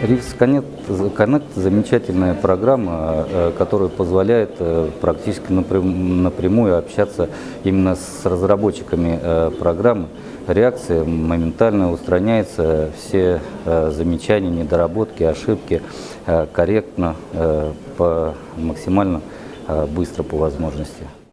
Reels Connect, замечательная программа, э, которая позволяет э, практически напрямую общаться именно с разработчиками э, программы. Реакция моментально устраняется, все замечания, недоработки, ошибки корректно, максимально быстро по возможности.